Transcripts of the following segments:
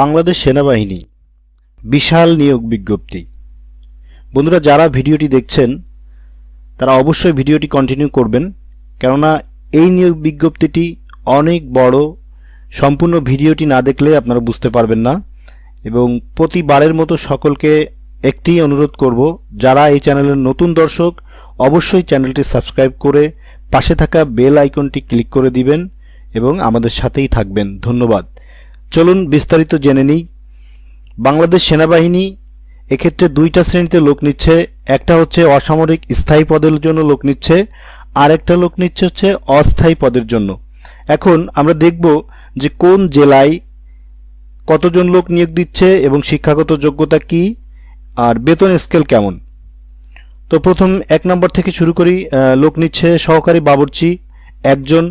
বাংলাদেশ সেনাবাহিনী বিশাল নিয়োগ বিজ্ঞপ্তি। বন্ধুরা, যারা ভিডিওটি দেখছেন, তারা অবশ্যই ভিডিওটি কন্টিনিউ করবেন, কেননা এই নিয়োগ বিজ্ঞপ্তিটি অনেক বড়, সম্পূর্ণ ভিডিওটি না দেখলে আপনারা বুঝতে পারবেন না। এবং প্রতিবারের মতো সকলকে একটি অনুরোধ করব, যারা এই চ্যানেলের নতুন দর্শক, অবশ্যই চ্যানেলটি সাবস্ক্রাইব করে পাশে থাকা বেল আইকনটি ক্লিক করে দিবেন এবং আমাদের সাথেই থাকবেন। ধন্যবাদ। চলুন বিস্তারিত জেনে নিই। বাংলাদেশ সেনাবাহিনী এক্ষেত্রে দুইটা শ্রেণীতে লোক নিচ্ছে, একটা হচ্ছে অসামরিক স্থায়ী পদের জন্য লোক নিচ্ছে আর একটা লোক নিচ্ছে হচ্ছে অস্থায়ী পদের জন্য। এখন আমরা দেখব যে কোন জেলায় কতজন লোক নিয়োগ দিচ্ছে এবং শিক্ষাগত যোগ্যতা কি, আর বেতন স্কেল কেমন। তো প্রথম এক নম্বর থেকে শুরু করি লোক নিচ্ছে সহকারী বাবুর্চি একজন,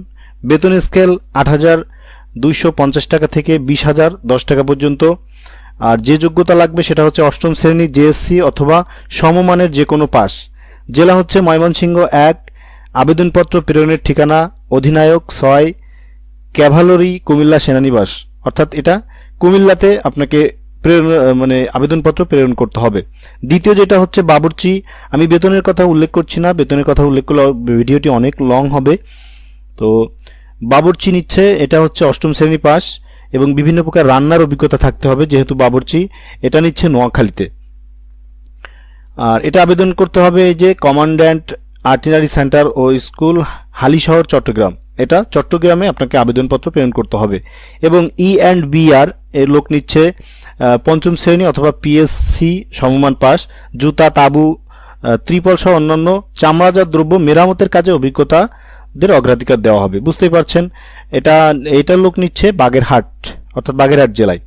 বেতন স্কেল আট হাজার দুইশো পঞ্চাশ টাকা থেকে বিশ হাজার, দশ টাকা পর্যন্ত। আর যে যোগ্যতা লাগবে সেটা হচ্ছে অষ্টম শ্রেণি জেএসসি অথবা সমমানের যে কোনো পাস। জেলা হচ্ছে ময়মনসিংহ এক, আবেদনপত্র প্রেরণের ঠিকানা, অধিনায়ক ছয়, ক্যাভালরি, কুমিল্লা সেনানিবাস। অর্থাৎ এটা কুমিল্লাতে আপনাকে প্রেরণ মানে আবেদনপত্র প্রেরণ করতে হবে। দ্বিতীয় যেটা হচ্ছে বাবুর্চি। আমি বেতনের কথা উল্লেখ করছি না। বেতনের কথা উল্লেখ করলে ভিডিওটি অনেক লং হবে। তো বাবুর্চি নিচ্ছে, এটা হচ্ছে অষ্টম শ্রেণি পাস, এবং বিভিন্ন প্রকার রান্নার অভিজ্ঞতা থাকতে হবে যেহেতু বাবুর্চি, এটা নিচ্ছে নোয়াখালীতে। আর এটা আবেদন করতে হবে যে কমান্ড্যান্ট আর্টিলারি সেন্টার ও স্কুল হালিশহর, চট্টগ্রাম। এটা চট্টগ্রামে আপনাকে আবেদনপত্র প্রেরণ করতে হবে। এবং ই অ্যান্ড বি আর এর লোক নিচ্ছে পঞ্চম শ্রেণি অথবা পিএসসি সমমান পাস, জুতা, তাবু ত্রিপল সহ অন্যান্য চামড়াজাত দ্রব্য, মেরামতের কাজে অভিজ্ঞতাদের অগ্রাধিকার দেওয়া হবে। বুঝতেই পারছেন? এটা এটার লোক নিচ্ছে বাগেরহাট, অর্থাৎ বাগেরহাট জেলায়।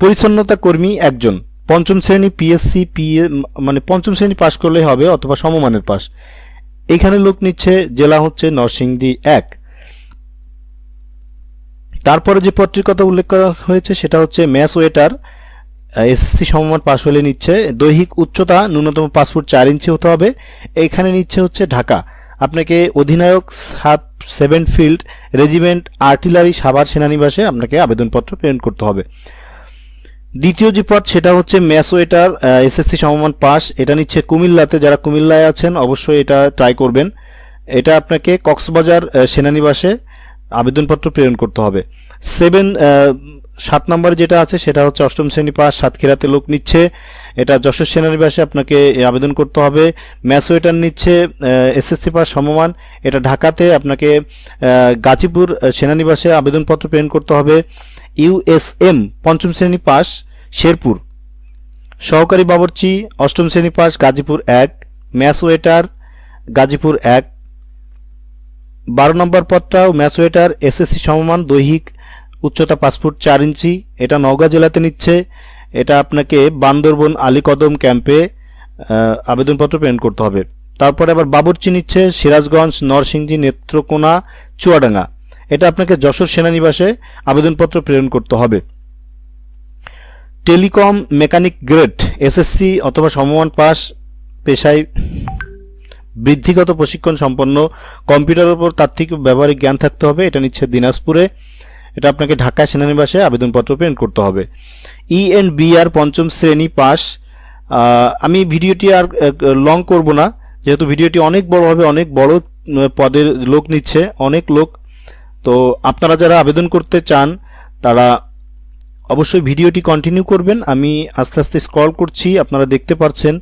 পরিচ্ছন্নতা কর্মী একজন। পঞ্চম শ্রেণি পিএসসি পিএ মানে পঞ্চম শ্রেণি পাশ করলেই হবে অথবা সমমানের পাস এখানে লোক নিচ্ছে, জেলা হচ্ছে নরসিংদী এক। তারপরে যে পদটির কথা উল্লেখ করা হয়েছে সেটা হচ্ছে ম্যাস ওয়েটার এসএসসি সমমান পাশ হলে নিচ্ছে। দৈহিক উচ্চতা ন্যূনতম ফুট চার ইঞ্চি হতে হবে। এইখানে নিচ্ছে হচ্ছে ঢাকা। আপনাকে অধিনায়ক সাত, seven field, regiment, artillery, Savar সেনানিবাসে আপনাকে আবেদনপত্র প্রেরণ করতে হবে। দ্বিতীয় যে পদ, সেটা হচ্ছে ম্যাসওয়েটার এসএসসি সমমান পাস। এটা নিচ্ছে কুমিল্লাতে। যারা কুমিল্লায় আছেন, অবশ্যই এটা ট্রাই করবেন। এটা আপনাকে কক্সবাজার সেনানিবাসে আবেদনপত্র প্রেরণ করতে হবে। সেভেন সাত নম্বরে যেটা আছে, সেটা হচ্ছে অষ্টম শ্রেণি পাস, সাতক্ষীরাতে লোক নিচ্ছে। এটা যশোর সেনানিবাসে আপনাকে আবেদন করতে হবে। ম্যাসওয়েটার নিচ্ছে এসএসসি পাস সমমান। এটা ঢাকাতে আপনাকে গাজীপুর সেনানিবাসে আবেদনপত্র প্রেরণ করতে হবে। ইউএসএম পঞ্চম শ্রেণি পাস, শেরপুর। সহকারী বাবরচি, অষ্টম শ্রেণি পাস, গাজীপুর এক। ম্যাস ওয়েটার গাজীপুর এক। বারো নম্বর পদটাও ম্যাস ওয়েটার এসএসসি সমমান, দৈহিক উচ্চতা পাঁচ ফুট চার ইঞ্চি, এটা নওগাঁ জেলাতে নিচ্ছে। এটা আপনাকে বান্দরবন আলীকদম ক্যাম্পে আবেদনপত্র প্রেরণ করতে হবে। তারপরে আবার বাবরচি নিচ্ছে সিরাজগঞ্জ, নরসিংদী, নেত্রকোনা, চুয়াডাঙ্গা। এটা আপনাকে যশোর সেনানিবাসে আবেদনপত্র প্রেরণ করতে হবে। টেলিকম মেকানিক গ্রেড, এসএসসি অথবা সমমান পাস, পেশায় বৃদ্ধিগত প্রশিক্ষণ সম্পন্ন, কম্পিউটারের উপর তাত্ত্বিক ব্যবহারিক জ্ঞান থাকতে হবে, এটা নিচ্ছে দিনাজপুরে। এটা আপনাকে ঢাকা সেনানিবাসে আবেদনপত্র প্রেরণ করতে হবে। ই এন্ড বি আর পঞ্চম শ্রেণি পাস। আমি ভিডিওটি আর লং করব না। যেহেতু ভিডিওটি অনেক বড় হবে, অনেক বড় পদের লোক নিচ্ছে, অনেক লোক। তো আপনারা যারা আবেদন করতে চান, তারা অবশ্যই ভিডিওটি কন্টিনিউ করবেন। আমি আস্তে আস্তে স্ক্রল করছি, আপনারা দেখতে পাচ্ছেন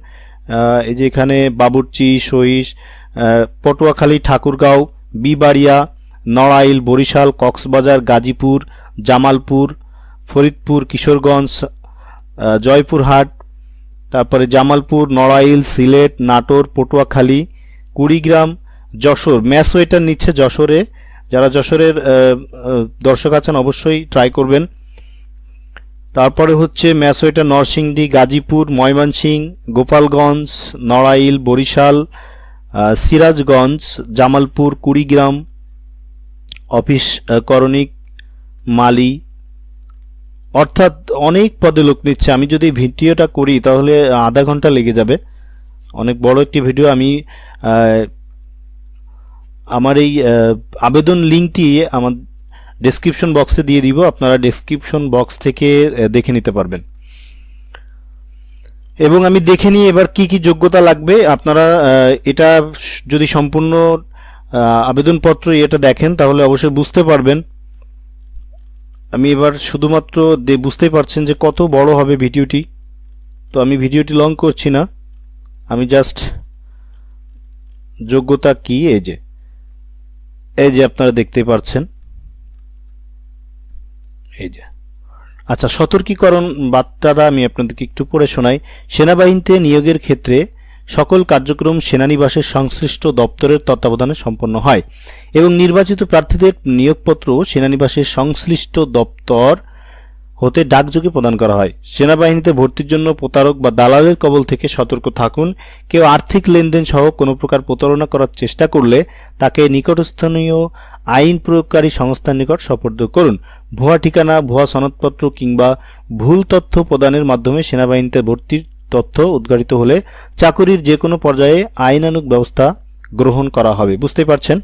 এই যে এখানে বাবুরচি সহিস পটুয়াখালী, ঠাকুরগাঁও, বিবাড়িয়া নড়াইল, বরিশাল, কক্সবাজার, গাজীপুর, জামালপুর, ফরিদপুর, কিশোরগঞ্জ জয়পুরহাট, তারপরে জামালপুর, নড়াইল, সিলেট, নাটোর, পটুয়াখালী, কুড়িগ্রাম, যশোর। ম্যাস ওয়েটার নিচ্ছে যশোরে। যারা যশোরের দর্শক আছেন অবশ্যই ট্রাই করবেন। তারপরে হচ্ছে mess waiter Narsingdi, Gazipur Mymensingh Gopalganj, Narail, Barisal Sirajganj, Jamalpur, Kurigram office করণিক, মালি, অর্থাৎ অনেক পদে লোক নিচ্ছে। আমি যদি ভিডিওটা করি, তাহলে আধা ঘণ্টা লেগে যাবে। অনেক বড় একটি ভিডিও আমি আমার এই আবেদন লিঙ্কটি আমার ডেসক্রিপশন বক্সে দিয়ে দিব। আপনারা ডেসক্রিপশন বক্স থেকে দেখে নিতে পারবেন। এবং আমি দেখে নিই এবার কি কি যোগ্যতা লাগবে। আপনারা এটা যদি সম্পূর্ণ আবেদনপত্র এটা দেখেন, তাহলে অবশ্যই বুঝতে পারবেন। আমি এবার শুধুমাত্র বুঝতেই পারছেন যে কত বড় হবে ভিডিওটি। তো আমি ভিডিওটি লং করছি না। আমি জাস্ট যোগ্যতা কি? এই যে এই যে আপনারা দেখতে পাচ্ছেন এই যে। আচ্ছা সতর্কীকরণ বার্তাটা আমি আপনাদেরকে একটু পড়ে শোনাই। সেনাবাহিনীতে নিয়োগের ক্ষেত্রে সকল কার্যক্রম সেনানিবাসের সংশ্লিষ্ট দপ্তরের তত্ত্বাবধানে সম্পন্ন হয় এবং নির্বাচিত প্রার্থীদের নিয়োগপত্র সেনানিবাসের সংশ্লিষ্ট দপ্তর হতে ডাকযোগে প্রদান করা হয়। সেনাবাহিনীতে ভর্তির জন্য প্রতারক বা দালালের কবল থেকে সতর্ক থাকুন। কেউ আর্থিক লেনদেন সহ কোনো প্রকার প্রতারণা করার চেষ্টা করলে তাকে নিকটস্থানীয় আইন প্রয়োগকারী সংস্থার নিকট সোপর্দ করুন। ভুয়া ঠিকানা, ভুয়া সনদপত্র কিংবা ভুল তথ্য প্রদানের মাধ্যমে সেনাবাহিনীতে ভর্তির তথ্য উদ্ঘাটিত হলে চাকুরির যে কোনো পর্যায়ে আইনানুগ ব্যবস্থা গ্রহণ করা হবে। বুঝতে পারছেন?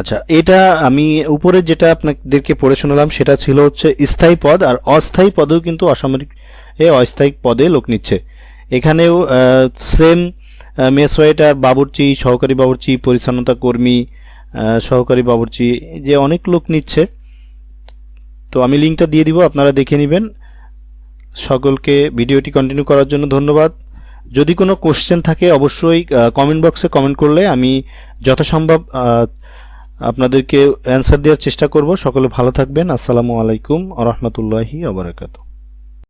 আচ্ছা এটা আমি উপরে যেটা আপনাদেরকে পড়ে শোনালাম সেটা ছিল হচ্ছে স্থায়ী পদ, আর অস্থায়ী পদেও কিন্তু অসামরিক, এ অস্থায়ী পদে লোক নিচ্ছে। এখানেও সেম মেস ওয়েটার বাবুর্চি, সহকারী বাবুর্চি, পরিচ্ছন্নতা কর্মী সহকারী বাবুর্চি, যে অনেক লোক নিচ্ছে। তো আমি লিঙ্কটা দিয়ে দিব, আপনারা দেখে নেবেন। সকলকে ভিডিওটি কন্টিনিউ করার জন্য ধন্যবাদ। যদি কোনো কোশ্চেন থাকে, অবশ্যই কমেন্ট বক্সে কমেন্ট করলে আমি যথাসম্ভব আপনাদেরকে অ্যান্সার দেওয়ার চেষ্টা করব। সকলে ভালো থাকবেন। আসসালামু আলাইকুম আ রহমতুল্লাহি আবরাকাতু